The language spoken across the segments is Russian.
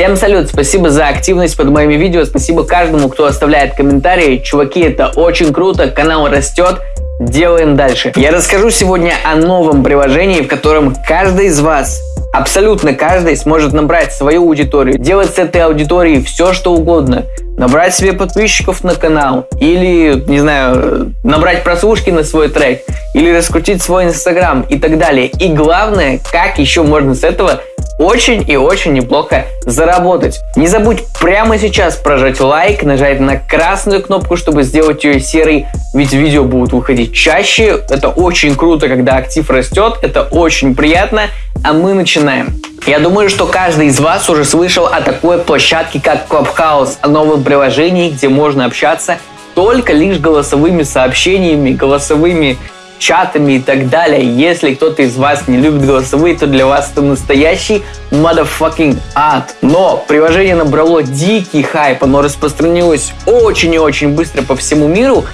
Всем салют, спасибо за активность под моими видео, спасибо каждому, кто оставляет комментарии. Чуваки, это очень круто, канал растет, делаем дальше. Я расскажу сегодня о новом приложении, в котором каждый из вас Абсолютно каждый сможет набрать свою аудиторию, делать с этой аудиторией все, что угодно. Набрать себе подписчиков на канал, или, не знаю, набрать прослушки на свой трек, или раскрутить свой инстаграм и так далее. И главное, как еще можно с этого очень и очень неплохо заработать. Не забудь прямо сейчас прожать лайк, нажать на красную кнопку, чтобы сделать ее серой, ведь видео будут выходить чаще. Это очень круто, когда актив растет, это очень приятно, а мы начинаем. Я думаю, что каждый из вас уже слышал о такой площадке, как Clubhouse, о новом приложении, где можно общаться только лишь голосовыми сообщениями, голосовыми чатами и так далее. Если кто-то из вас не любит голосовые, то для вас это настоящий motherfucking ад. Но приложение набрало дикий хайп, оно распространилось очень и очень быстро по всему миру,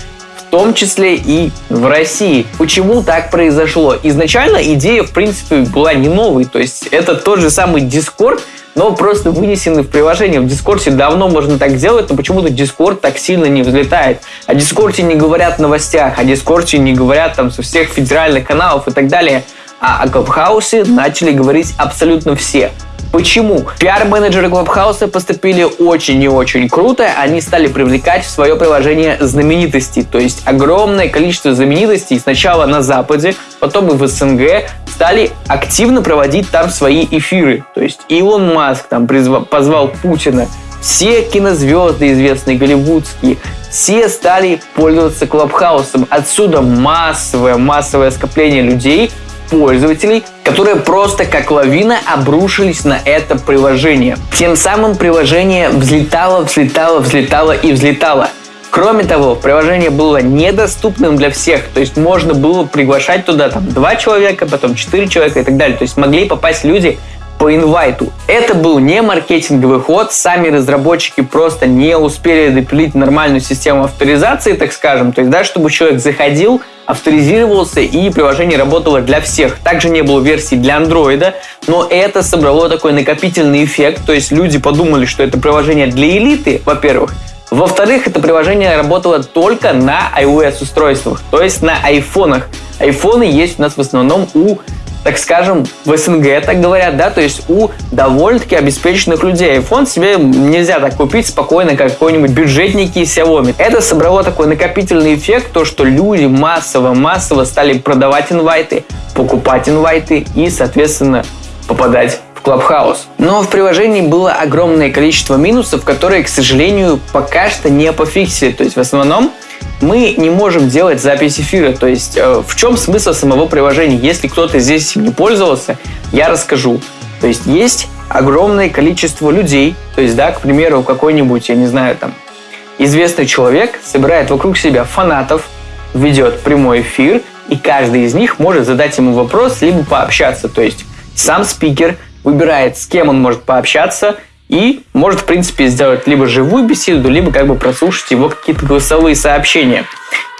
в том числе и в России. Почему так произошло? Изначально идея, в принципе, была не новой, то есть это тот же самый Discord, но просто вынесены в приложение. В Дискорде давно можно так делать, но почему-то Дискорд так сильно не взлетает. О Дискорде не говорят в новостях, о Дискорде не говорят там со всех федеральных каналов и так далее. А о Клабхаусе начали говорить абсолютно все. Почему? Пиар-менеджеры Клабхауса поступили очень и очень круто. Они стали привлекать в свое приложение знаменитостей. То есть огромное количество знаменитостей сначала на Западе, потом и в СНГ стали активно проводить там свои эфиры. То есть Илон Маск там призвал, позвал Путина, все кинозвезды известные, голливудские, все стали пользоваться Клабхаусом. Отсюда массовое, массовое скопление людей, пользователей, которые просто как лавина обрушились на это приложение. Тем самым приложение взлетало, взлетало, взлетало и взлетало. Кроме того, приложение было недоступным для всех, то есть можно было приглашать туда там два человека, потом четыре человека и так далее. То есть могли попасть люди по инвайту. Это был не маркетинговый ход, сами разработчики просто не успели допилить нормальную систему авторизации, так скажем. То есть, да, чтобы человек заходил, авторизировался и приложение работало для всех. Также не было версии для андроида, но это собрало такой накопительный эффект, то есть люди подумали, что это приложение для элиты, во-первых, во-вторых, это приложение работало только на iOS устройствах, то есть на айфонах. Айфоны есть у нас в основном у так скажем, в СНГ, так говорят, да, то есть у довольно-таки обеспеченных людей. iPhone себе нельзя так купить спокойно, как какой-нибудь бюджетники Xiaomi. Это собрало такой накопительный эффект, то, что люди массово-массово стали продавать инвайты, покупать инвайты и, соответственно, попадать Clubhouse. Но в приложении было огромное количество минусов, которые, к сожалению, пока что не пофиксили. То есть в основном мы не можем делать запись эфира. То есть э, в чем смысл самого приложения? Если кто-то здесь не пользовался, я расскажу. То есть есть огромное количество людей, то есть, да, к примеру, какой-нибудь, я не знаю, там, известный человек собирает вокруг себя фанатов, ведет прямой эфир, и каждый из них может задать ему вопрос, либо пообщаться. То есть сам спикер выбирает, с кем он может пообщаться, и может, в принципе, сделать либо живую беседу, либо как бы прослушать его какие-то голосовые сообщения.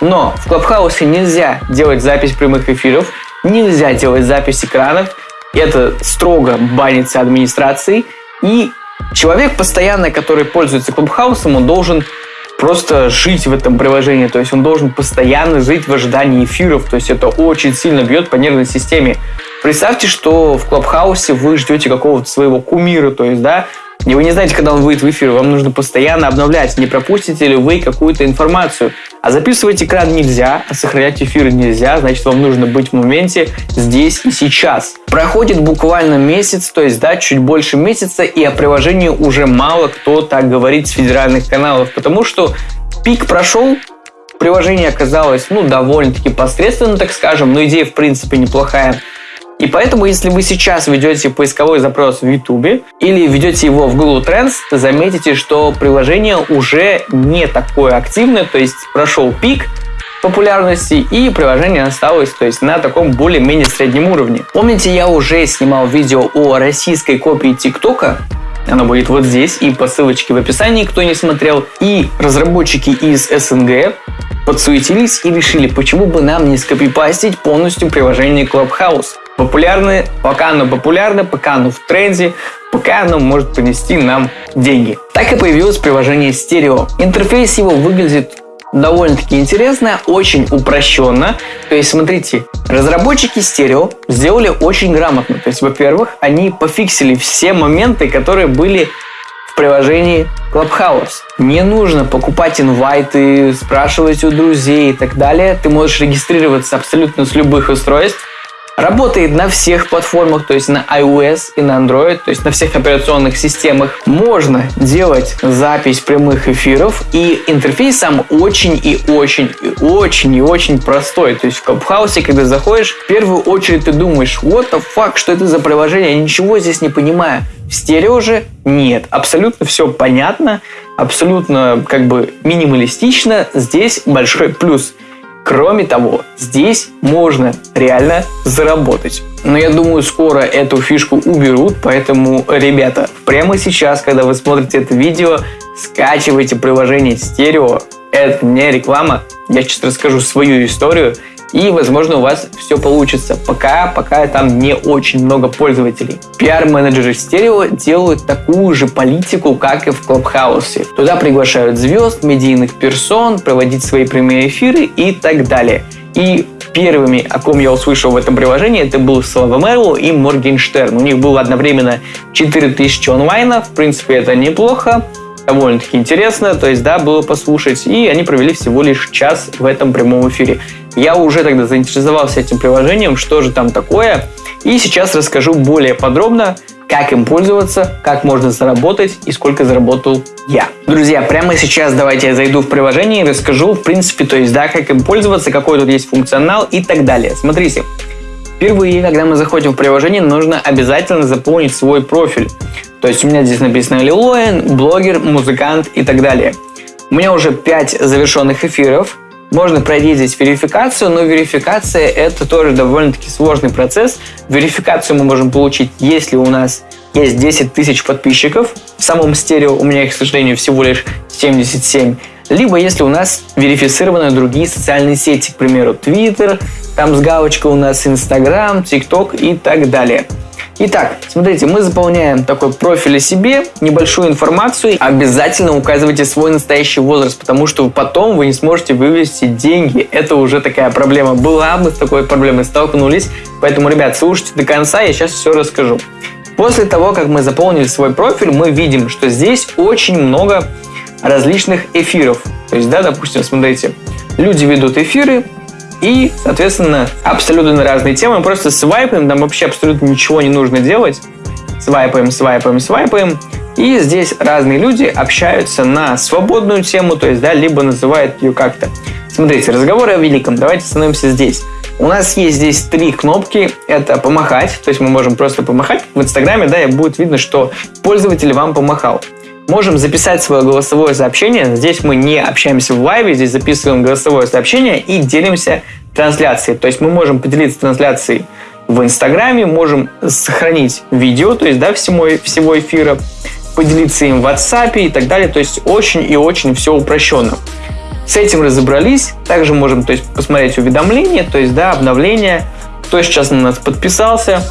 Но в Клабхаусе нельзя делать запись прямых эфиров, нельзя делать запись экранов, это строго банится администрацией, и человек постоянно, который пользуется Клабхаусом, он должен просто жить в этом приложении, то есть он должен постоянно жить в ожидании эфиров, то есть это очень сильно бьет по нервной системе. Представьте, что в Клабхаусе вы ждете какого-то своего кумира, то есть, да, и вы не знаете, когда он выйдет в эфир, вам нужно постоянно обновлять, не пропустите ли вы какую-то информацию. А записывать экран нельзя, а сохранять эфир нельзя, значит, вам нужно быть в моменте здесь и сейчас. Проходит буквально месяц, то есть, да, чуть больше месяца, и о приложении уже мало кто так говорит с федеральных каналов, потому что пик прошел, приложение оказалось, ну, довольно-таки посредственно, так скажем, но идея, в принципе, неплохая. И поэтому, если вы сейчас ведете поисковой запрос в YouTube или ведете его в Google Trends, заметите, что приложение уже не такое активное, то есть прошел пик, популярности и приложение осталось то есть на таком более-менее среднем уровне. Помните, я уже снимал видео о российской копии ТикТока, оно будет вот здесь и по ссылочке в описании, кто не смотрел. И разработчики из СНГ подсуетились и решили, почему бы нам не скопипастить полностью приложение Clubhouse. Популярны, пока оно популярно, пока оно в тренде, пока оно может принести нам деньги. Так и появилось приложение Stereo. Интерфейс его выглядит довольно-таки интересно, очень упрощенно. То есть, смотрите, разработчики стерео сделали очень грамотно. То есть, во-первых, они пофиксили все моменты, которые были в приложении Clubhouse. Не нужно покупать инвайты, спрашивать у друзей и так далее. Ты можешь регистрироваться абсолютно с любых устройств Работает на всех платформах, то есть на iOS и на Android, то есть на всех операционных системах. Можно делать запись прямых эфиров, и интерфейс сам очень и очень и очень и очень простой. То есть в Clubhouse, когда заходишь, в первую очередь ты думаешь, what the fuck, что это за приложение, я ничего здесь не понимаю. В стерео же нет, абсолютно все понятно, абсолютно как бы минималистично, здесь большой плюс – Кроме того, здесь можно реально заработать. Но я думаю, скоро эту фишку уберут, поэтому, ребята, прямо сейчас, когда вы смотрите это видео, скачивайте приложение Стерео. Это не реклама, я сейчас расскажу свою историю – и, возможно, у вас все получится. Пока, пока там не очень много пользователей. Пиар-менеджеры стерео делают такую же политику, как и в Клабхаусе. Туда приглашают звезд, медийных персон, проводить свои прямые эфиры и так далее. И первыми, о ком я услышал в этом приложении, это был Слава Мерло и Моргенштерн. У них было одновременно 4000 онлайна, в принципе, это неплохо довольно-таки интересно, то есть, да, было послушать, и они провели всего лишь час в этом прямом эфире. Я уже тогда заинтересовался этим приложением, что же там такое. И сейчас расскажу более подробно, как им пользоваться, как можно заработать и сколько заработал я. Друзья, прямо сейчас давайте я зайду в приложение и расскажу, в принципе, то есть, да, как им пользоваться, какой тут есть функционал и так далее. Смотрите, впервые, когда мы заходим в приложение, нужно обязательно заполнить свой профиль. То есть у меня здесь написано Лилоин, блогер, музыкант и так далее. У меня уже 5 завершенных эфиров, можно пройти здесь верификацию, но верификация это тоже довольно-таки сложный процесс. Верификацию мы можем получить, если у нас есть 10 тысяч подписчиков. В самом стерео у меня их, к сожалению, всего лишь 77. Либо если у нас верифицированы другие социальные сети, к примеру, Twitter, там с галочкой у нас Instagram, TikTok и так далее. Итак, смотрите, мы заполняем такой профиль о себе, небольшую информацию. Обязательно указывайте свой настоящий возраст, потому что потом вы не сможете вывести деньги. Это уже такая проблема была, мы с такой проблемой столкнулись. Поэтому, ребят, слушайте до конца, я сейчас все расскажу. После того, как мы заполнили свой профиль, мы видим, что здесь очень много различных эфиров. То есть, да, допустим, смотрите, люди ведут эфиры, и, соответственно, абсолютно разные темы. Просто свайпаем, там вообще абсолютно ничего не нужно делать. Свайпаем, свайпаем, свайпаем. И здесь разные люди общаются на свободную тему, то есть, да, либо называют ее как-то. Смотрите, разговоры о великом. Давайте остановимся здесь. У нас есть здесь три кнопки. Это помахать, то есть мы можем просто помахать. В Инстаграме, да, и будет видно, что пользователь вам помахал. Можем записать свое голосовое сообщение. Здесь мы не общаемся в лайве, здесь записываем голосовое сообщение и делимся трансляцией. То есть мы можем поделиться трансляцией в Инстаграме, можем сохранить видео, то есть да, всего, всего эфира, поделиться им в WhatsApp и так далее. То есть очень и очень все упрощенно. С этим разобрались. Также можем то есть, посмотреть уведомления, то есть да, обновления, кто сейчас на нас подписался,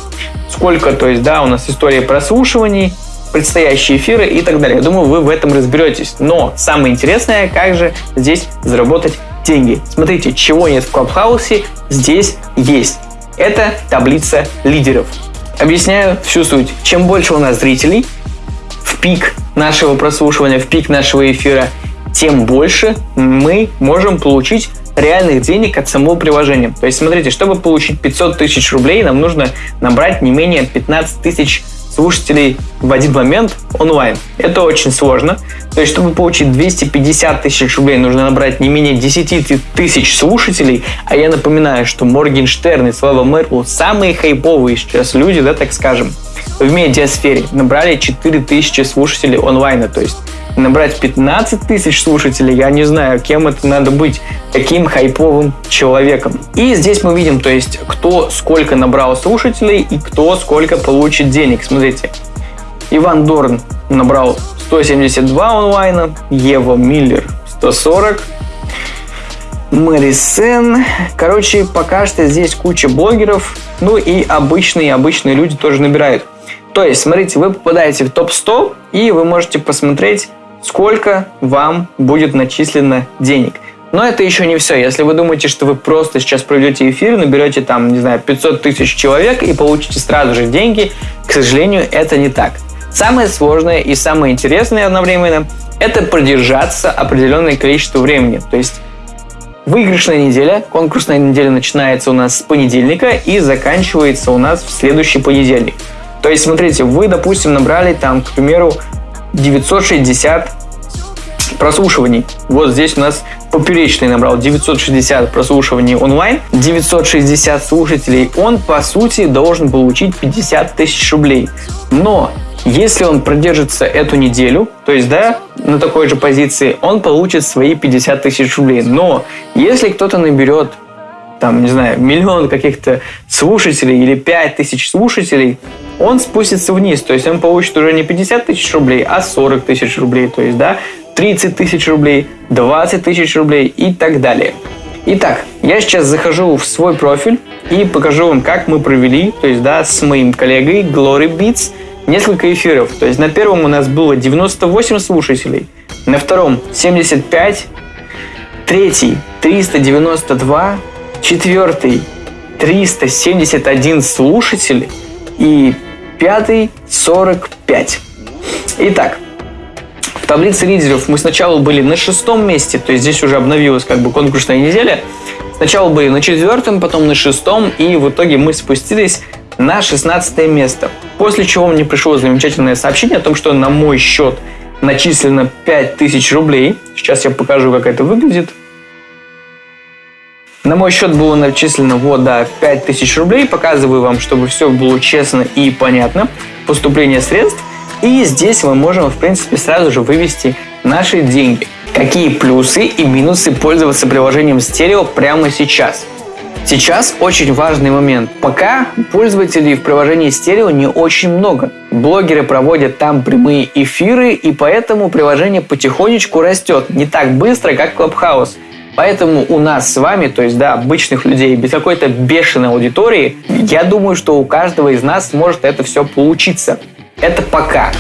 сколько, то есть, да, у нас история прослушиваний, предстоящие эфиры и так далее. Я думаю, вы в этом разберетесь. Но самое интересное, как же здесь заработать деньги. Смотрите, чего нет в Клабхаусе, здесь есть. Это таблица лидеров. Объясняю всю суть. Чем больше у нас зрителей в пик нашего прослушивания, в пик нашего эфира, тем больше мы можем получить реальных денег от самого приложения. То есть, смотрите, чтобы получить 500 тысяч рублей, нам нужно набрать не менее 15 тысяч слушателей в один момент онлайн. Это очень сложно. То есть, чтобы получить 250 тысяч рублей, нужно набрать не менее 10 тысяч слушателей. А я напоминаю, что Моргенштерн и Слава Меркл самые хайповые сейчас люди, да, так скажем, в медиасфере. Набрали 4 тысячи слушателей онлайна. То есть, набрать 15 тысяч слушателей, я не знаю, кем это надо быть, каким хайповым человеком. И здесь мы видим, то есть, кто сколько набрал слушателей и кто сколько получит денег. Смотрите, Иван Дорн набрал 172 онлайна, Ева Миллер 140, Мэри Сен. Короче, пока что здесь куча блогеров, ну и обычные, обычные люди тоже набирают. То есть, смотрите, вы попадаете в топ-100, и вы можете посмотреть, сколько вам будет начислено денег. Но это еще не все. Если вы думаете, что вы просто сейчас проведете эфир, наберете там, не знаю, 500 тысяч человек и получите сразу же деньги, к сожалению, это не так. Самое сложное и самое интересное одновременно – это продержаться определенное количество времени. То есть выигрышная неделя, конкурсная неделя начинается у нас с понедельника и заканчивается у нас в следующий понедельник. То есть, смотрите, вы, допустим, набрали там, к примеру, 960 прослушиваний. Вот здесь у нас поперечный набрал 960 прослушиваний онлайн, 960 слушателей. Он, по сути, должен получить 50 тысяч рублей. Но если он продержится эту неделю, то есть, да, на такой же позиции, он получит свои 50 тысяч рублей. Но если кто-то наберет там, не знаю, миллион каких-то слушателей или 5 тысяч слушателей, он спустится вниз. То есть он получит уже не 50 тысяч рублей, а 40 тысяч рублей. То есть, да, 30 тысяч рублей, 20 тысяч рублей и так далее. Итак, я сейчас захожу в свой профиль и покажу вам, как мы провели, то есть, да, с моим коллегой Glory Beats несколько эфиров. То есть на первом у нас было 98 слушателей, на втором 75, третий 392, четвертый 371 слушатель и пятый 45. Итак, в таблице лидеров мы сначала были на шестом месте, то есть здесь уже обновилась как бы конкурсная неделя. Сначала были на четвертом, потом на шестом, и в итоге мы спустились на 16 место. После чего мне пришло замечательное сообщение о том, что на мой счет начислено 5000 рублей. Сейчас я покажу, как это выглядит. На мой счет было начислено вот, да, 5000 рублей. Показываю вам, чтобы все было честно и понятно. Поступление средств. И здесь мы можем, в принципе, сразу же вывести наши деньги. Какие плюсы и минусы пользоваться приложением стерео прямо сейчас? Сейчас очень важный момент. Пока пользователей в приложении стерео не очень много. Блогеры проводят там прямые эфиры, и поэтому приложение потихонечку растет. Не так быстро, как Clubhouse. Поэтому у нас с вами, то есть, да, обычных людей, без какой-то бешеной аудитории, я думаю, что у каждого из нас может это все получиться. Это пока.